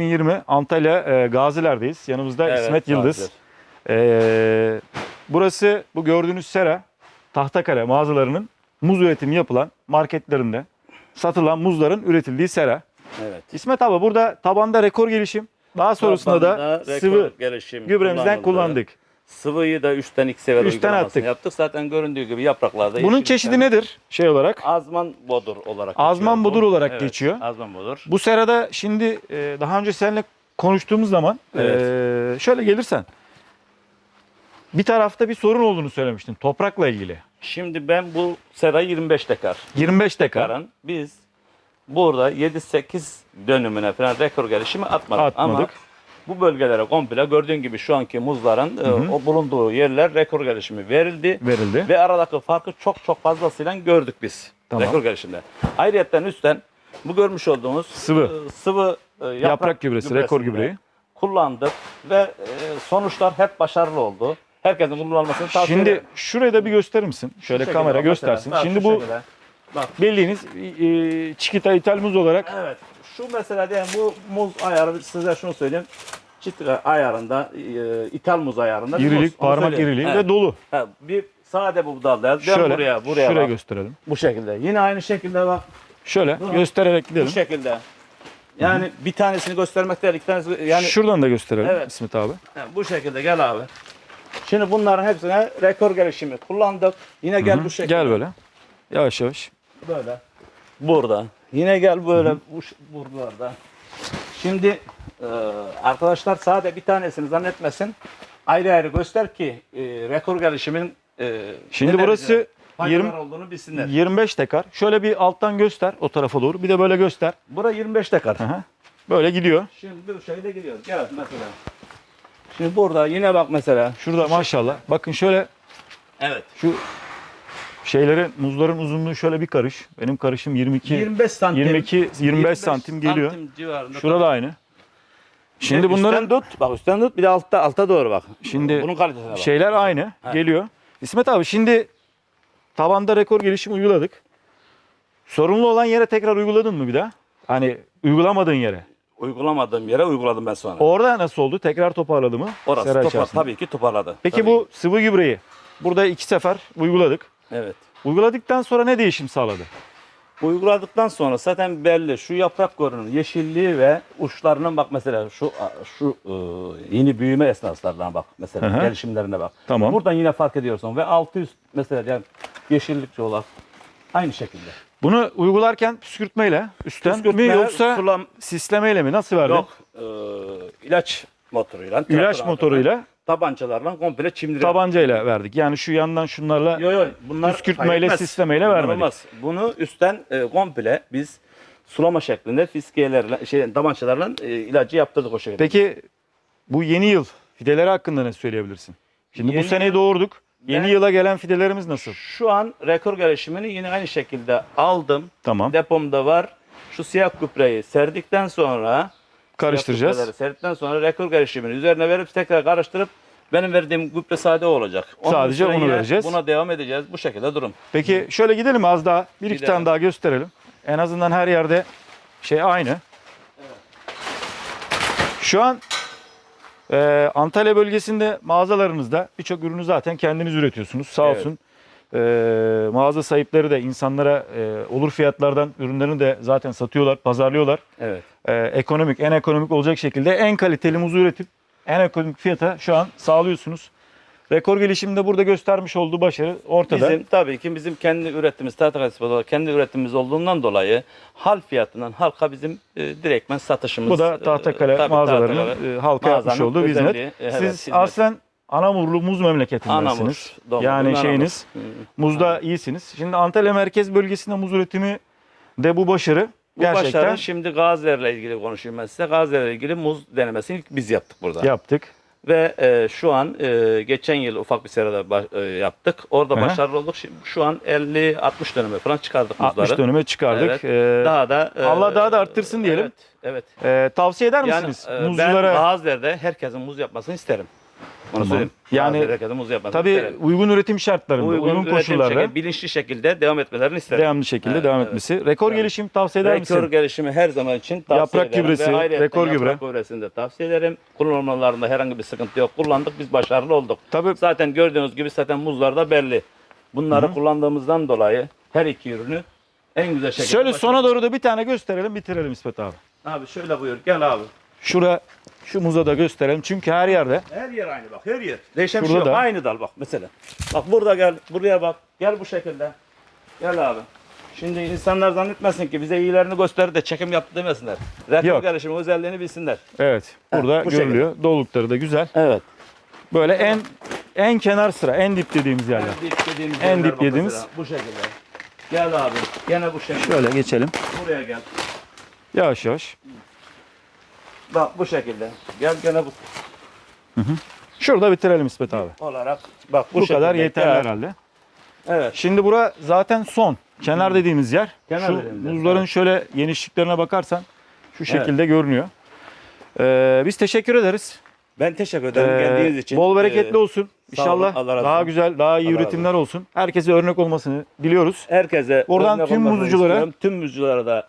2020 Antalya e, Gaziler'deyiz. Yanımızda Evet, İsmet Yıldız. E, burası bu gördüğünüz sera Tahtakale mağazalarının muz üretimi yapılan marketlerinde satılan muzların üretildiği sera. Evet. İsmet abi burada tabanda rekor gelişim. Daha sonrasında da Tabanda rekor sıvı gelişim gübremizden kullandık. Sıvıyı da üstten iki sefer Üstten uygulamasını attık. yaptık. Zaten göründüğü gibi yapraklarda Bunun yeşillikten- çeşidi nedir şey olarak? Azman bodur olarak Azman geçiyor bu. bodur olarak Evet, geçiyor. Azman bodur. Bu serada şimdi e, daha önce seninle konuştuğumuz zaman Evet. e, şöyle gelirsen bir tarafta bir sorun olduğunu söylemiştin toprakla ilgili. Şimdi ben bu serayı 25 dekar. 25 dekar Dekarın biz burada 7-8 dönümüne falan rekor gelişimi atmadık. Atmadık. Ama bu bölgelere komple gördüğün gibi şu anki muzların e, o bulunduğu yerler rekor gelişimi verildi. verildi. Ve aradaki farkı çok çok fazlasıyla gördük biz. Tamam. Rekor gelişimde. Ayrıyetten üstten bu görmüş olduğumuz Sıvı. e, sıvı e, yaprak, Yaprak gübresi, rekor gübreyi. kullandık ve e, sonuçlar hep başarılı oldu. Herkesin kullanmasını tavsiye Şimdi ederim. şurayı da bir gösterir misin? Şu Şöyle şekilde kamera göstersin. mesela. Şimdi şu bu şekilde. Bak. bildiğiniz e, çikita ithal muz olarak Evet. Şu mesela diyelim bu muz ayarı size şunu söyleyeyim. Çitka ayarında, e, ithal muz ayarında. muz. irilik, Onu parmak iriliği Evet. ve dolu. Ha, bir sade bu dal değil. Dön Şöyle buraya, buraya şuraya bak. gösterelim. Bu şekilde. Yine aynı şekilde bak. Şöyle Dur. göstererek Bu gidelim. şekilde. Yani bir tanesini göstermek değil, iki tanesi yani Şuradan da gösterelim Evet. İsmet abi. Ha, bu şekilde gel abi. Şimdi bunların hepsine rekor gelişimi kullandık. Yine gel Hı, bu şekilde. Gel böyle. Yavaş yavaş. Böyle. Burada. Yine gel böyle bu buralarda. Şimdi e, arkadaşlar sade bir tanesini zannetmesin. Ayrı ayrı göster ki e, rekor gelişimin e, Şimdi burası güzel faydalar 20 olduğunu bilsinler. 25 dekar. Şöyle bir alttan göster o tarafa doğru. Bir de böyle göster. Bura 25 dekar. Hı hı. Böyle gidiyor. Şimdi bu şekilde gidiyoruz. Gel mesela. Şimdi burada yine bak mesela. Şurada maşallah. Bakın şöyle Evet. şu şeylerin muzların uzunluğu şöyle bir karış. Benim karışım 22 25 santim. 22 25 santim geliyor. santim civarında. Şurada aynı. Şimdi Şimdi bunların üstten tut. Bak üstten tut. Bir de altta alta doğru bak. Şimdi bunun kalitesine bak. şeyler aynı Ha. geliyor. İsmet abi şimdi tabanda rekor gelişim uyguladık. Sorunlu olan yere tekrar uyguladın mı bir daha? Hani uygulamadığın yere. Uygulamadığım yere uyguladım ben sonra. Orada nasıl oldu? Tekrar toparladı mı? Orası Sera topar, içerisinde. tabii ki toparladı. Peki Tabii. bu sıvı gübreyi burada iki sefer uyguladık. Evet. Uyguladıktan sonra ne değişim sağladı? Uyguladıktan sonra zaten belli şu yaprak görünür yeşilliği ve uçlarının bak mesela şu şu e, yeni büyüme esnaslarına bak mesela hı. gelişimlerine bak. Tamam. Buradan yine fark ediyorsun ve altı üst mesela yani yeşillikçi olarak aynı şekilde. Bunu uygularken püskürtmeyle üstten Püskürtme, mi yoksa sulam sislemeyle mi? Nasıl verdin? yok e, ilaç motoruyla İlaç motoruyla tabancalarla komple çimdiriyor. tabancayla verdik. Yani şu yandan şunlarla Yok yok bunlar Püskürtmeyle, hayretmez. sislemeyle Bunlar vermedik. olmaz. Bunu üstten e, komple biz sulama şeklinde fiskiyelerle şey tabancalarla e, ilacı yaptırdık o şekilde. Peki bu yeni yıl fideleri hakkında ne söyleyebilirsin? Şimdi Yeni bu seneyi doğurduk. Yeni Ben- yıla gelen fidelerimiz nasıl? Şu an rekor gelişimini yine aynı şekilde aldım. Tamam. Depomda var. Şu siyah gübreyi serdikten sonra Karıştıracağız. Serdikten sonra rekor gelişimini üzerine verip tekrar karıştırıp benim verdiğim gübre sade olacak. Sadece üstüne onu yine vereceğiz. Buna devam edeceğiz. Bu şekilde durum. Peki şöyle gidelim az daha. Bir iki Gidelim. tane daha gösterelim. En azından her yerde şey aynı. Şu an e, Antalya bölgesinde mağazalarınızda birçok ürünü zaten kendiniz üretiyorsunuz. Sağ Evet. olsun. E, mağaza sahipleri de insanlara e, olur fiyatlardan ürünlerini de zaten satıyorlar, pazarlıyorlar. Evet. E, ekonomik, en ekonomik olacak şekilde en kaliteli muzu üretip en ekonomik fiyata şu an sağlıyorsunuz. Rekor gelişimde burada göstermiş olduğu başarı ortada. Bizim tabii ki bizim kendi ürettiğimiz tahta olarak kendi üretimimiz olduğundan dolayı hal fiyatından halka bizim e, direktmen satışımız. Bu da Tahtakale e, tabii mağazalarının Tahtakale e, halka yapmış olduğu hizmet. evet, Siz hizmet. aslen Anamurlu muz memleketindensiniz. Anamur, yani Anamur. şeyiniz Hı. muzda iyisiniz. Şimdi Antalya merkez bölgesinde muz üretimi de bu başarı Bu gerçekten başarı şimdi Gaziler'le ilgili konuşayım ben size. Gaziler'le ilgili muz denemesini ilk biz yaptık burada. yaptık. Ve e, şu an e, geçen yıl ufak bir serada baş- e, yaptık. Orada Hı hı. başarılı olduk. Şimdi şu an 50-60 döneme falan çıkardık muzları. 60 döneme çıkardık. Evet. Ee, Daha da e, Allah daha da arttırsın diyelim. Evet. evet. e, tavsiye eder Yani misiniz e, ben muzculara? Gaziler'de herkesin muz yapmasını isterim. Onu Tamam. söyleyeyim. Yani Bazı Tabii uygun üretim şartlarında, uygun, üretim koşullarda şekli, bilinçli şekilde devam etmelerini isterim. devamlı şekilde Evet, devam evet. etmesi. Rekor Evet. gelişim tavsiye eder Rekor misin? gelişimi her zaman için tavsiye Yaprak ederim. gübresi, Ve ayrıca rekor yaprak gübre. gübresini de tavsiye ederim. Kullanmalarında herhangi bir sıkıntı yok. Kullandık biz başarılı olduk. Tabii Zaten gördüğünüz gibi zaten muzlarda belli. Bunları kullandığımızdan dolayı her iki ürünü en güzel şekilde şöyle başardık. sona doğru da bir tane gösterelim bitirelim İsmet abi. Abi şöyle buyur gel abi. Şura şu muza da gösterelim çünkü her yerde Her yer aynı bak her yer. Değişen bir şey yok. da. Aynı dal bak mesela. Bak burada gel buraya bak. Gel bu şekilde. Gel abi. Şimdi insanlar zannetmesin ki bize iyilerini göster de çekim yaptı demesinler. Yok. gelişimi özelliğini bilsinler. evet burada bu görülüyor. Dolulukları da güzel. Evet. Böyle en en kenar sıra, en dip dediğimiz yerler. En dip dediğimiz En yerler dip mesela, Bu şekilde. Gel abi. Gene bu şekilde. Şöyle geçelim. Buraya gel. Yavaş yavaş. Bak bu şekilde. Gel gene bu Şurada bitirelim İsmet abi. olarak. Bak bu, Bu, kadar şekilde. yeterli Gel. herhalde. Evet. Şimdi bura zaten son. Kenar dediğimiz yer. Kenar şu dediğimiz yer, muzların evet. şöyle genişliklerine bakarsan şu şekilde görünüyor. Ee, biz teşekkür ederiz. Ben teşekkür ederim Ee, geldiğiniz için. Bol bereketli Ee, olsun. sağ olun, İnşallah Allah razı daha olsun. güzel, daha iyi Allah razı üretimler olsun. Herkese örnek olmasını diliyoruz. Herkese Buradan örnek tüm olmasını muzculara- istiyorum. tüm muzculara da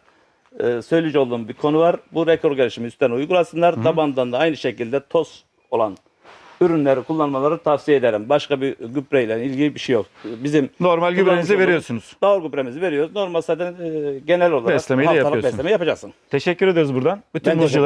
e, söyleyecek olduğum bir konu var. Bu rekor gelişimi üstten uygulasınlar. Tabandan da aynı şekilde toz olan ürünleri kullanmaları tavsiye ederim. Başka bir gübreyle ilgili bir şey yok. Bizim Normal gübrenizi veriyorsunuz. Doğal gübreği veriyoruz. Normal zaten e, genel olarak Beslemeyi de haftalık yapıyorsun. besleme yapacaksın. Teşekkür ederiz buradan. Bütün muzculara